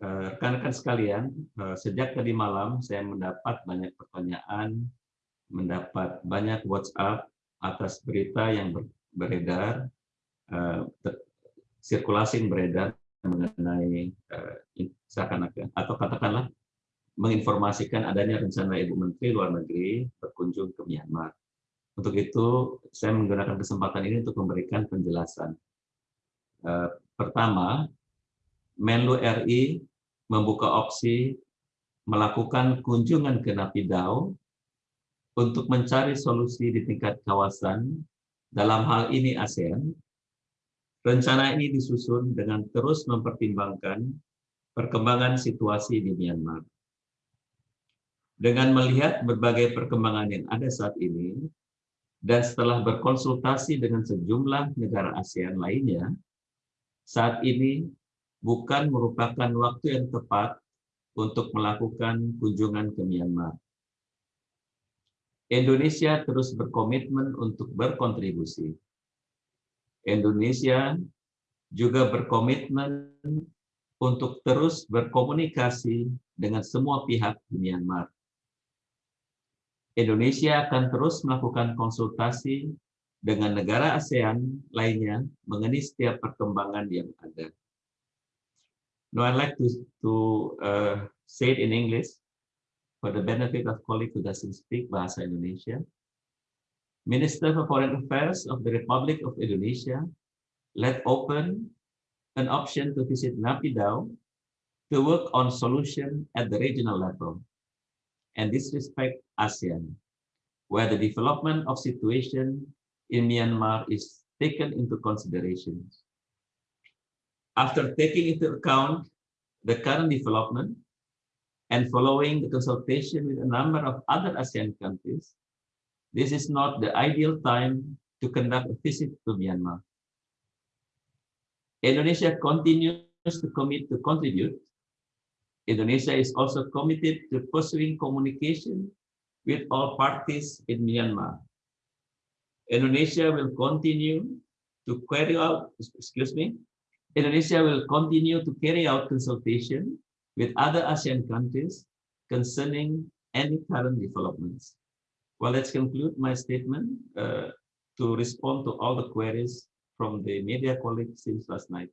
Eh, rekan-rekan sekalian, eh, sejak tadi malam saya mendapat banyak pertanyaan, mendapat banyak WhatsApp atas berita yang beredar, eh, sirkulasi yang beredar mengenai seakan-akan atau katakanlah menginformasikan adanya rencana Ibu Menteri Luar Negeri berkunjung ke Myanmar. Untuk itu, saya menggunakan kesempatan ini untuk memberikan penjelasan. Pertama, Menlu RI membuka opsi melakukan kunjungan ke Napidau untuk mencari solusi di tingkat kawasan, dalam hal ini ASEAN. Rencana ini disusun dengan terus mempertimbangkan perkembangan situasi di Myanmar. Dengan melihat berbagai perkembangan yang ada saat ini, dan setelah berkonsultasi dengan sejumlah negara ASEAN lainnya, saat ini bukan merupakan waktu yang tepat untuk melakukan kunjungan ke Myanmar. Indonesia terus berkomitmen untuk berkontribusi. Indonesia juga berkomitmen untuk terus berkomunikasi dengan semua pihak di Myanmar. Indonesia akan terus melakukan konsultasi dengan negara ASEAN lainnya mengenai setiap perkembangan yang ada. No, I'd like to, to uh, say it in English for the benefit of colleagues who doesn't speak Bahasa Indonesia. Minister for Foreign Affairs of the Republic of Indonesia let open an option to visit Napidau to work on solution at the regional level and disrespect ASEAN, where the development of situation in Myanmar is taken into consideration. After taking into account the current development and following the consultation with a number of other ASEAN countries, this is not the ideal time to conduct a visit to Myanmar. Indonesia continues to commit to contribute. Indonesia is also committed to pursuing communication with all parties in Myanmar. Indonesia will continue to carry out, excuse me, Indonesia will continue to carry out consultation with other ASEAN countries concerning any current developments. Well, let's conclude my statement uh, to respond to all the queries from the media colleagues since last night.